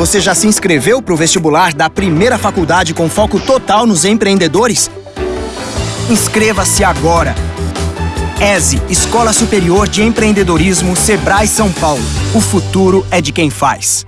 Você já se inscreveu para o vestibular da primeira faculdade com foco total nos empreendedores? Inscreva-se agora! ESE, Escola Superior de Empreendedorismo, Sebrae São Paulo. O futuro é de quem faz.